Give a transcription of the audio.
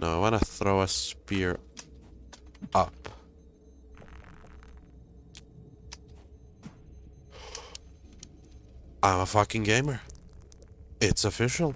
No, I want to throw a spear up. I'm a fucking gamer. It's official.